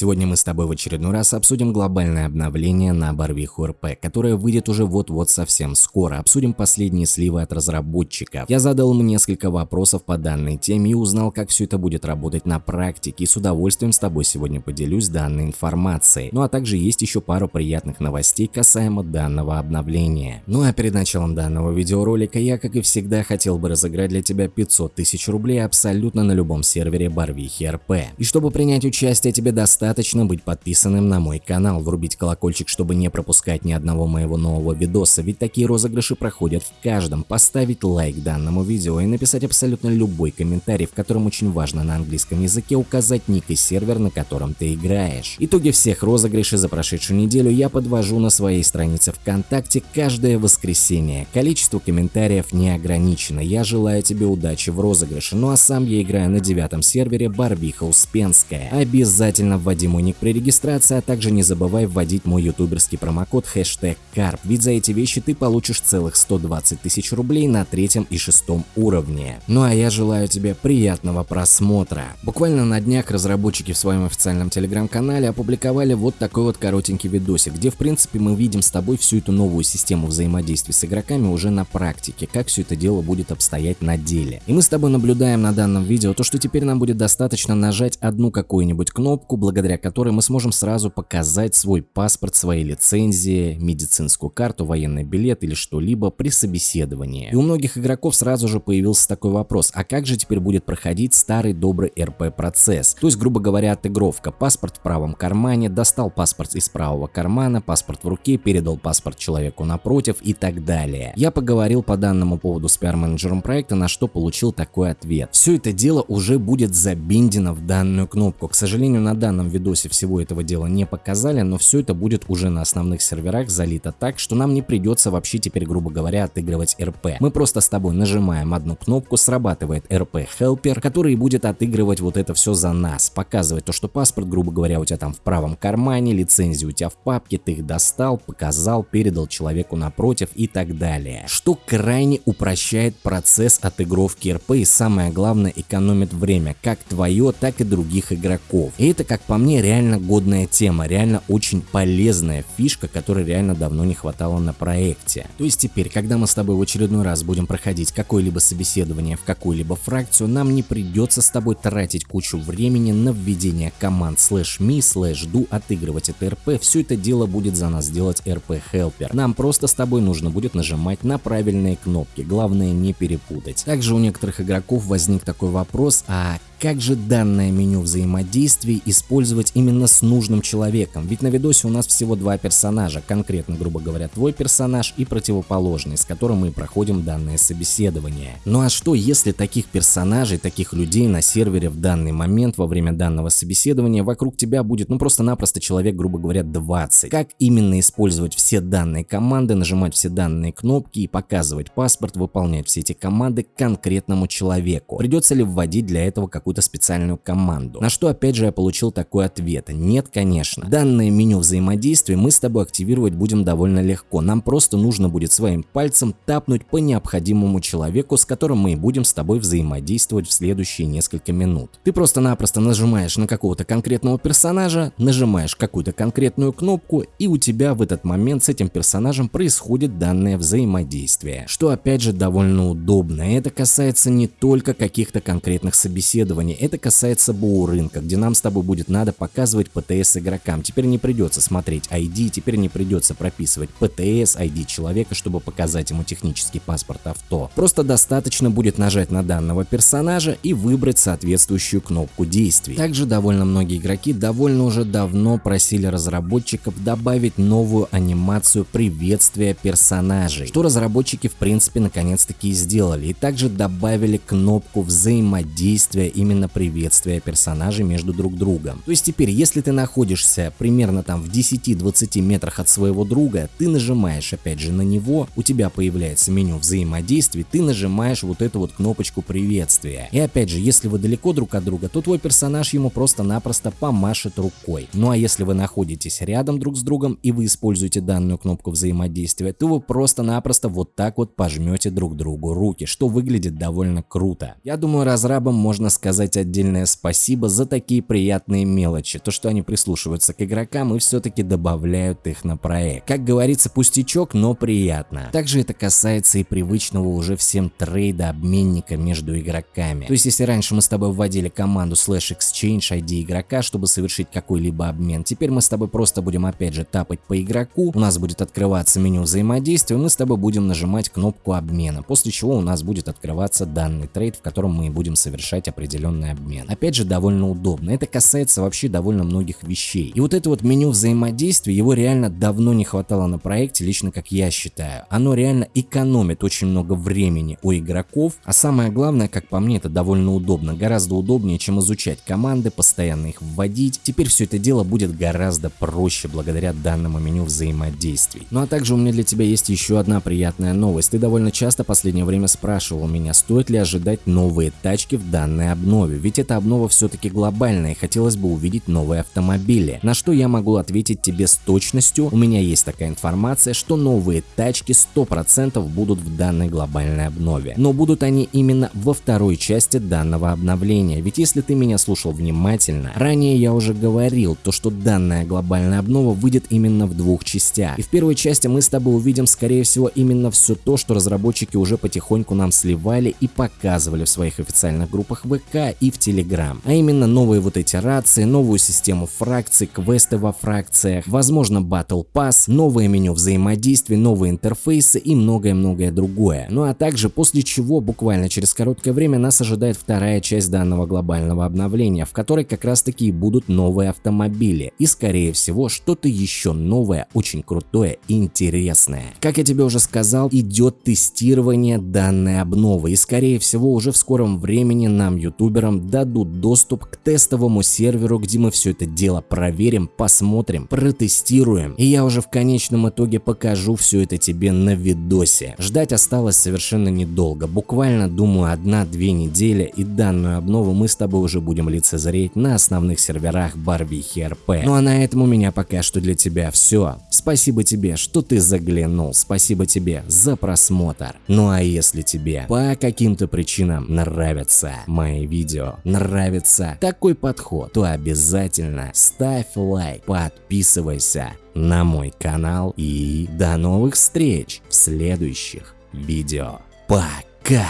Сегодня мы с тобой в очередной раз обсудим глобальное обновление на Барвиху РП, которое выйдет уже вот-вот совсем скоро. Обсудим последние сливы от разработчиков. Я задал ему несколько вопросов по данной теме и узнал, как все это будет работать на практике. И с удовольствием с тобой сегодня поделюсь данной информацией. Ну а также есть еще пару приятных новостей касаемо данного обновления. Ну а перед началом данного видеоролика я, как и всегда, хотел бы разыграть для тебя 500 тысяч рублей абсолютно на любом сервере Барвихи РП. И чтобы принять участие, тебе достаточно быть подписанным на мой канал, врубить колокольчик, чтобы не пропускать ни одного моего нового видоса, ведь такие розыгрыши проходят в каждом, поставить лайк данному видео и написать абсолютно любой комментарий, в котором очень важно на английском языке указать ник и сервер, на котором ты играешь. Итоги всех розыгрышей за прошедшую неделю я подвожу на своей странице ВКонтакте каждое воскресенье. Количество комментариев не ограничено. Я желаю тебе удачи в розыгрыше, ну а сам я играю на девятом сервере Барбиха Успенская. Обязательно вводи мой ник при регистрации, а также не забывай вводить мой ютуберский промокод хэштег КАРП, ведь за эти вещи ты получишь целых 120 тысяч рублей на третьем и шестом уровне. Ну а я желаю тебе приятного просмотра. Буквально на днях разработчики в своем официальном телеграм-канале опубликовали вот такой вот коротенький видосик, где в принципе мы видим с тобой всю эту новую систему взаимодействия с игроками уже на практике, как все это дело будет обстоять на деле. И мы с тобой наблюдаем на данном видео то, что теперь нам будет достаточно нажать одну какую-нибудь кнопку, благодаря которой мы сможем сразу показать свой паспорт, свои лицензии, медицинскую карту, военный билет или что-либо при собеседовании. И у многих игроков сразу же появился такой вопрос, а как же теперь будет проходить старый добрый РП процесс? То есть, грубо говоря, отыгровка. Паспорт в правом кармане, достал паспорт из правого кармана, паспорт в руке, передал паспорт человеку напротив и так далее. Я поговорил по данному поводу с пиар-менеджером проекта, на что получил такой ответ. Все это дело уже будет забиндено в данную кнопку. К сожалению, на данном видосе всего этого дела не показали, но все это будет уже на основных серверах залито так, что нам не придется вообще теперь, грубо говоря, отыгрывать РП. Мы просто с тобой нажимаем одну кнопку, срабатывает РП Helper, который будет отыгрывать вот это все за нас, показывать то, что паспорт, грубо говоря, у тебя там в правом кармане, лицензии у тебя в папке, ты их достал, показал, передал человеку напротив и так далее. Что крайне упрощает процесс отыгровки РП и самое главное экономит время, как твое, так и других игроков. И это, как по мне, реально годная тема, реально очень полезная фишка, которой реально давно не хватало на проекте. То есть теперь, когда мы с тобой в очередной раз будем проходить какое-либо собеседование в какую-либо фракцию, нам не придется с тобой тратить кучу времени на введение команд slash me, slash do, отыгрывать это РП, все это дело будет за нас делать РП Helper. Нам просто с тобой нужно будет нажимать на правильные кнопки, главное не перепутать. Также у некоторых игроков возник такой вопрос, а как же данное меню взаимодействий использовать именно с нужным человеком? Ведь на видосе у нас всего два персонажа, конкретно, грубо говоря, твой персонаж и противоположный, с которым мы проходим данное собеседование. Ну а что, если таких персонажей, таких людей на сервере в данный момент, во время данного собеседования, вокруг тебя будет ну просто-напросто человек, грубо говоря, 20? Как именно использовать все данные команды, нажимать все данные кнопки и показывать паспорт, выполнять все эти команды конкретному человеку? Придется ли вводить для этого какой какую-то специальную команду. На что опять же я получил такой ответ. Нет, конечно. Данное меню взаимодействия мы с тобой активировать будем довольно легко. Нам просто нужно будет своим пальцем тапнуть по необходимому человеку, с которым мы и будем с тобой взаимодействовать в следующие несколько минут. Ты просто-напросто нажимаешь на какого-то конкретного персонажа, нажимаешь какую-то конкретную кнопку, и у тебя в этот момент с этим персонажем происходит данное взаимодействие. Что опять же довольно удобно. Это касается не только каких-то конкретных собеседований, исследований. Это касается БУ рынка, где нам с тобой будет надо показывать ПТС игрокам. Теперь не придется смотреть ID, теперь не придется прописывать ПТС, ID человека, чтобы показать ему технический паспорт авто. Просто достаточно будет нажать на данного персонажа и выбрать соответствующую кнопку действий. Также довольно многие игроки довольно уже давно просили разработчиков добавить новую анимацию приветствия персонажей, что разработчики в принципе наконец-таки и сделали. И также добавили кнопку взаимодействия именно приветствия персонажей между друг другом. То есть теперь, если ты находишься примерно там в 10-20 метрах от своего друга, ты нажимаешь опять же на него, у тебя появляется меню взаимодействий, ты нажимаешь вот эту вот кнопочку приветствия. И опять же, если вы далеко друг от друга, то твой персонаж ему просто-напросто помашет рукой. Ну а если вы находитесь рядом друг с другом и вы используете данную кнопку взаимодействия, то вы просто-напросто вот так вот пожмете друг другу руки, что выглядит довольно круто. Я думаю, разрабам можно сказать сказать отдельное спасибо за такие приятные мелочи, то что они прислушиваются к игрокам и все-таки добавляют их на проект. Как говорится, пустячок, но приятно. Также это касается и привычного уже всем трейда обменника между игроками. То есть если раньше мы с тобой вводили команду slash exchange ID игрока, чтобы совершить какой-либо обмен, теперь мы с тобой просто будем опять же тапать по игроку, у нас будет открываться меню взаимодействия, мы с тобой будем нажимать кнопку обмена, после чего у нас будет открываться данный трейд, в котором мы будем совершать определенный обмен. Опять же довольно удобно, это касается вообще довольно многих вещей. И вот это вот меню взаимодействия, его реально давно не хватало на проекте, лично как я считаю. Оно реально экономит очень много времени у игроков, а самое главное, как по мне, это довольно удобно, гораздо удобнее, чем изучать команды, постоянно их вводить. Теперь все это дело будет гораздо проще благодаря данному меню взаимодействий. Ну а также у меня для тебя есть еще одна приятная новость. Ты довольно часто в последнее время спрашивал меня, стоит ли ожидать новые тачки в данной обнове, ведь эта обнова все-таки глобальная и хотелось бы увидеть новые автомобили. На что я могу ответить тебе с точностью, у меня есть такая информация, что новые тачки 100% будут в данной глобальной обнове. Но будут они именно во второй части данного обновления, ведь если ты меня слушал внимательно, ранее я уже говорил, то что данная глобальная обнова выйдет именно в двух частях. И в первой части мы с тобой увидим скорее всего именно все то, что разработчики уже потихоньку нам сливали и показывали в своих официальных группах ВК и в Telegram. А именно новые вот эти рации, новую систему фракций, квесты во фракциях, возможно Battle Pass, новое меню взаимодействия, новые интерфейсы и многое-многое другое. Ну а также после чего буквально через короткое время нас ожидает вторая часть данного глобального обновления, в которой как раз таки и будут новые автомобили и скорее всего что-то еще новое, очень крутое и интересное. Как я тебе уже сказал, идет тестирование данной обновы и скорее всего уже в скором времени нам ютуберам дадут доступ к тестовому серверу, где мы все это дело проверим, посмотрим, протестируем и я уже в конечном итоге покажу все это тебе на видосе. Ждать осталось совершенно недолго, буквально думаю одна-две недели и данную обнову мы с тобой уже будем лицезреть на основных серверах Барвихи РП. Ну а на этом у меня пока что для тебя все. Спасибо тебе, что ты заглянул, спасибо тебе за просмотр. Ну а если тебе по каким-то причинам нравятся мои видео, нравится такой подход, то обязательно ставь лайк, подписывайся на мой канал и до новых встреч в следующих видео. Пока!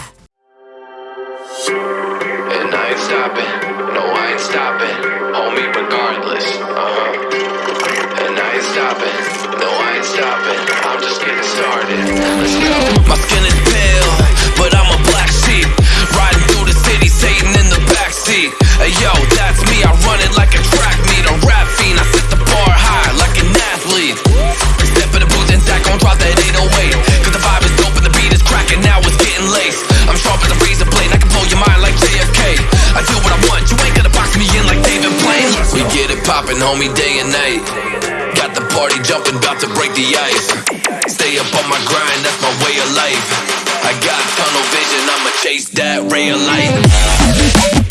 Uh-huh. My skin is pale, but I'm a black poppin', homie, day and night. Got the party jumping, about to break the ice. Stay up on my grind, that's my way of life. I got tunnel vision, I'ma chase that ray of light.